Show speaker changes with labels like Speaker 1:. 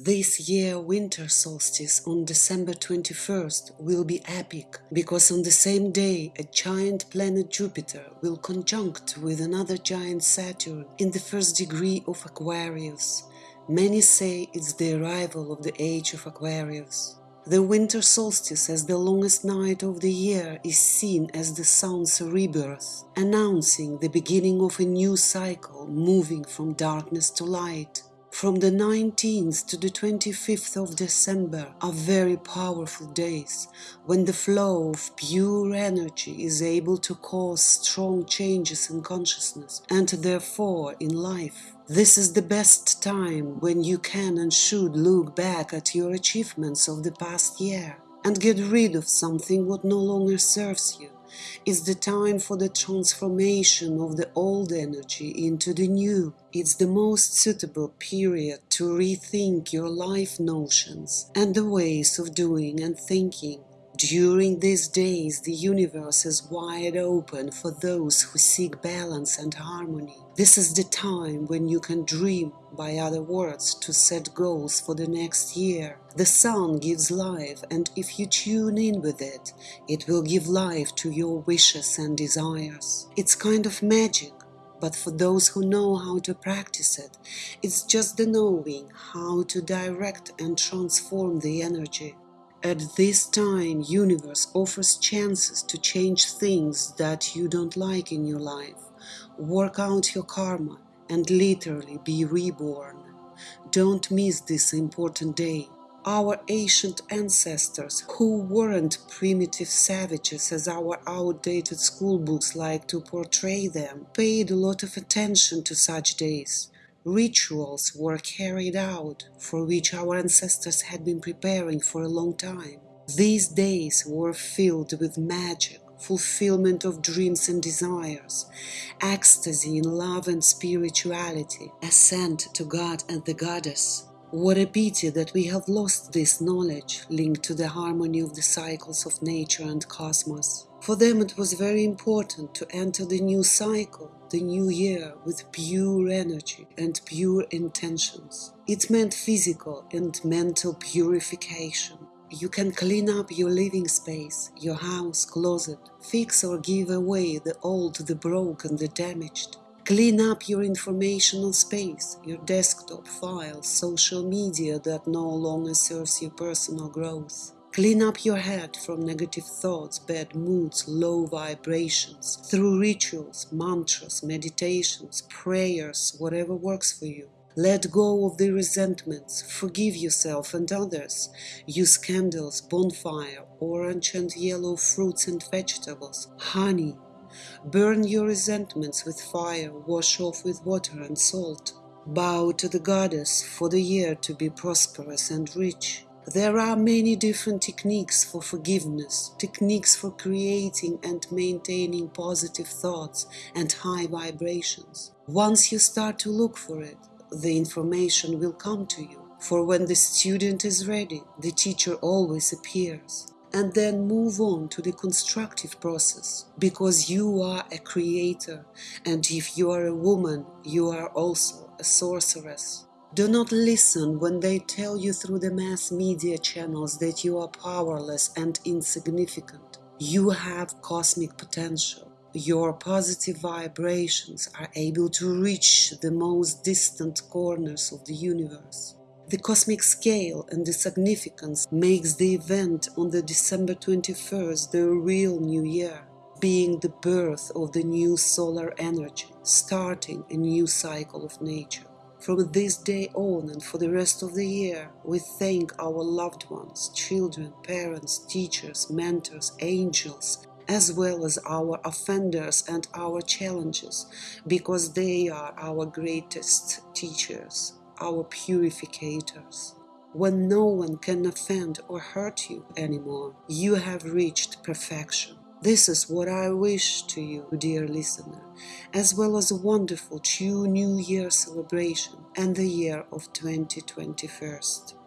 Speaker 1: This year winter solstice on December 21st will be epic because on the same day a giant planet Jupiter will conjunct with another giant Saturn in the first degree of Aquarius. Many say it's the arrival of the age of Aquarius. The winter solstice as the longest night of the year is seen as the sun's rebirth, announcing the beginning of a new cycle moving from darkness to light. From the 19th to the 25th of December are very powerful days when the flow of pure energy is able to cause strong changes in consciousness and therefore in life. This is the best time when you can and should look back at your achievements of the past year and get rid of something what no longer serves you is the time for the transformation of the old energy into the new. It's the most suitable period to rethink your life notions and the ways of doing and thinking. During these days, the universe is wide open for those who seek balance and harmony. This is the time when you can dream, by other words, to set goals for the next year. The sun gives life, and if you tune in with it, it will give life to your wishes and desires. It's kind of magic, but for those who know how to practice it, it's just the knowing how to direct and transform the energy. At this time, universe offers chances to change things that you don't like in your life, work out your karma, and literally be reborn. Don't miss this important day. Our ancient ancestors, who weren't primitive savages as our outdated schoolbooks like to portray them, paid a lot of attention to such days. Rituals were carried out for which our ancestors had been preparing for a long time. These days were filled with magic, fulfillment of dreams and desires, ecstasy in love and spirituality, ascent to God and the Goddess. What a pity that we have lost this knowledge linked to the harmony of the cycles of nature and cosmos. For them it was very important to enter the new cycle, the new year, with pure energy and pure intentions. It meant physical and mental purification. You can clean up your living space, your house, closet, fix or give away the old, the broken, the damaged. Clean up your informational space, your desktop, files, social media that no longer serves your personal growth. Clean up your head from negative thoughts, bad moods, low vibrations through rituals, mantras, meditations, prayers, whatever works for you. Let go of the resentments, forgive yourself and others. Use candles, bonfire, orange and yellow fruits and vegetables, honey. Burn your resentments with fire, wash off with water and salt. Bow to the goddess for the year to be prosperous and rich. There are many different techniques for forgiveness, techniques for creating and maintaining positive thoughts and high vibrations. Once you start to look for it, the information will come to you. For when the student is ready, the teacher always appears. And then move on to the constructive process, because you are a creator, and if you are a woman, you are also a sorceress. Do not listen when they tell you through the mass media channels that you are powerless and insignificant. You have cosmic potential. Your positive vibrations are able to reach the most distant corners of the universe. The cosmic scale and the significance makes the event on the December 21st the real new year, being the birth of the new solar energy, starting a new cycle of nature. From this day on and for the rest of the year, we thank our loved ones, children, parents, teachers, mentors, angels, as well as our offenders and our challenges, because they are our greatest teachers, our purificators. When no one can offend or hurt you anymore, you have reached perfection. This is what I wish to you, dear listener, as well as a wonderful true New Year celebration and the year of 2021.